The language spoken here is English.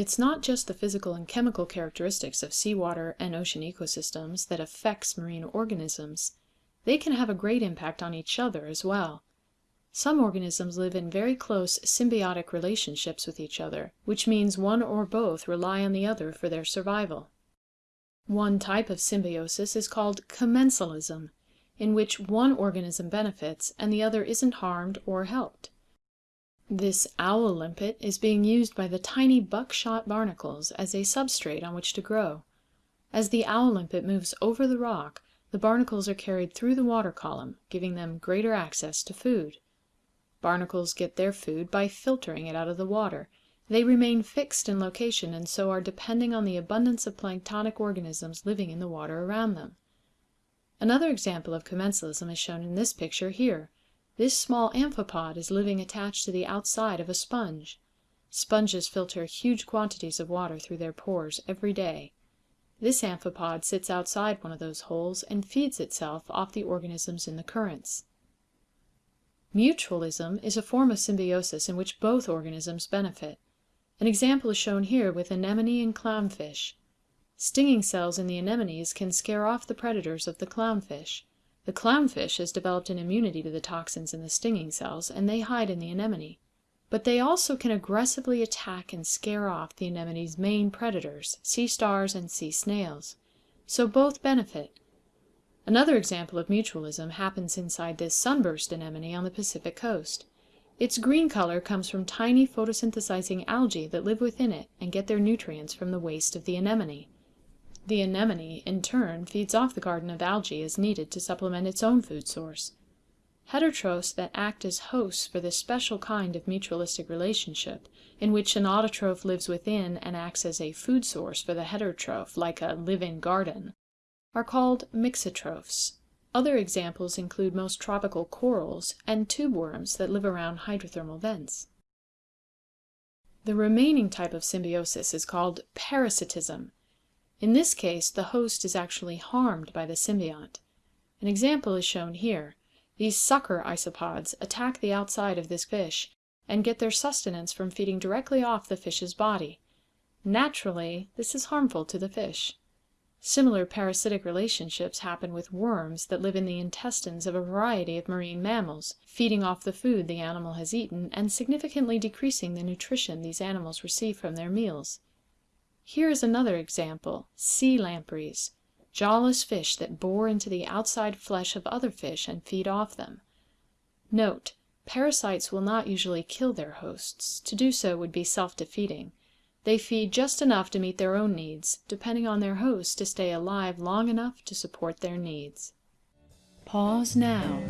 It's not just the physical and chemical characteristics of seawater and ocean ecosystems that affects marine organisms. They can have a great impact on each other as well. Some organisms live in very close symbiotic relationships with each other, which means one or both rely on the other for their survival. One type of symbiosis is called commensalism, in which one organism benefits and the other isn't harmed or helped. This owl limpet is being used by the tiny buckshot barnacles as a substrate on which to grow. As the owl limpet moves over the rock, the barnacles are carried through the water column, giving them greater access to food. Barnacles get their food by filtering it out of the water. They remain fixed in location and so are depending on the abundance of planktonic organisms living in the water around them. Another example of commensalism is shown in this picture here. This small amphipod is living attached to the outside of a sponge. Sponges filter huge quantities of water through their pores every day. This amphipod sits outside one of those holes and feeds itself off the organisms in the currents. Mutualism is a form of symbiosis in which both organisms benefit. An example is shown here with anemone and clownfish. Stinging cells in the anemones can scare off the predators of the clownfish. The clownfish has developed an immunity to the toxins in the stinging cells, and they hide in the anemone. But they also can aggressively attack and scare off the anemone's main predators, sea stars and sea snails. So both benefit. Another example of mutualism happens inside this sunburst anemone on the Pacific coast. Its green color comes from tiny photosynthesizing algae that live within it and get their nutrients from the waste of the anemone. The anemone, in turn, feeds off the garden of algae as needed to supplement its own food source. Heterotrophs that act as hosts for this special kind of mutualistic relationship, in which an autotroph lives within and acts as a food source for the heterotroph, like a live-in garden, are called mixotrophs. Other examples include most tropical corals and tube worms that live around hydrothermal vents. The remaining type of symbiosis is called parasitism, in this case the host is actually harmed by the symbiont. An example is shown here. These sucker isopods attack the outside of this fish and get their sustenance from feeding directly off the fish's body. Naturally, this is harmful to the fish. Similar parasitic relationships happen with worms that live in the intestines of a variety of marine mammals, feeding off the food the animal has eaten and significantly decreasing the nutrition these animals receive from their meals. Here is another example, sea lampreys, jawless fish that bore into the outside flesh of other fish and feed off them. Note: Parasites will not usually kill their hosts; to do so would be self defeating. They feed just enough to meet their own needs, depending on their host to stay alive long enough to support their needs. Pause now.